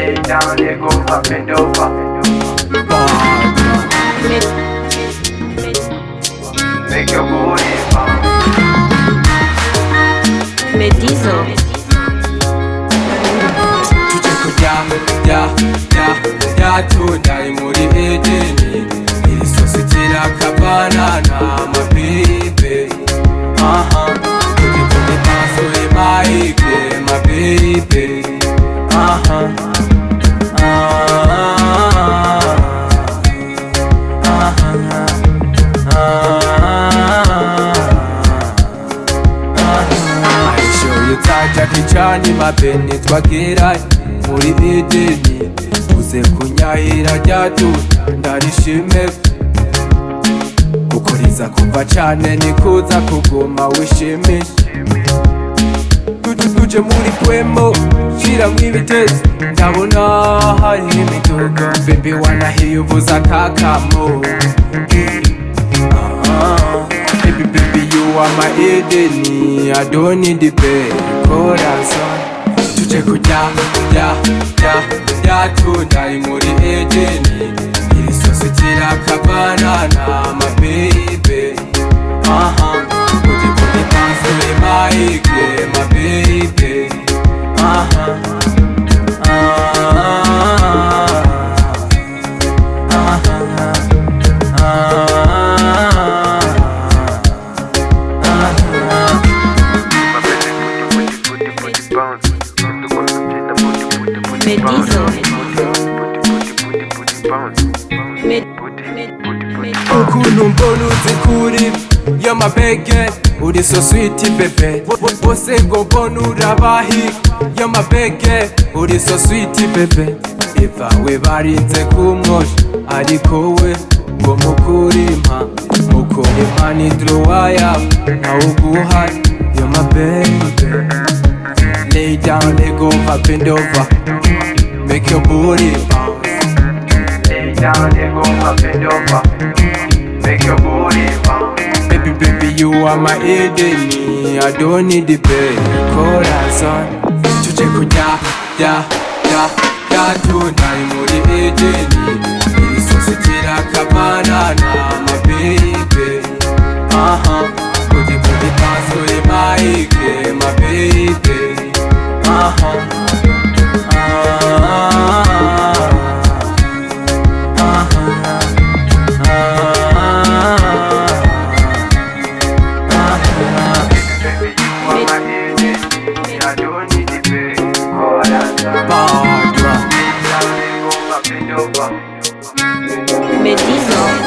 lay down, they go up and over. Make your booty pop. Medizo. tudai muri edeni irisositira kabanana mabibe tukikumi maso emaike mabibe uh -huh. ducanye mapeni twagerayo muri edeni uze kunyahira ryacu ndarishime kukuriza kuva cyane nikuza kuguma wishimi tuje muri kwemo shiramo ibitezi ndabona hari imiduga bebe wanahiyubuza kakamo ah, ah. Baby, baby, you are my Eden, I don't need the pay. corazón tuje kujya ya ya ya tudai muri edeni irisosekera kabana na mabeyi ukuntu mbona uzi kuri yamabege uri so switi bebe bose ngo mbona urabahi yamabege uri so switi bebe ivawe barinze kumwosha ariko we ngo mukurimpa mukurimpa ni duruwa yawe ntawuguhaye yamabege lay down ego papindova make your booty bounce. Lay down, nigga, pop it over. Make your booty bounce. Baby, baby, you are my idiot. I don't need the pay. Call that son. Chuchiku, ya, ya, ya, ya, tonight, moody idiot. Barbara. Medina.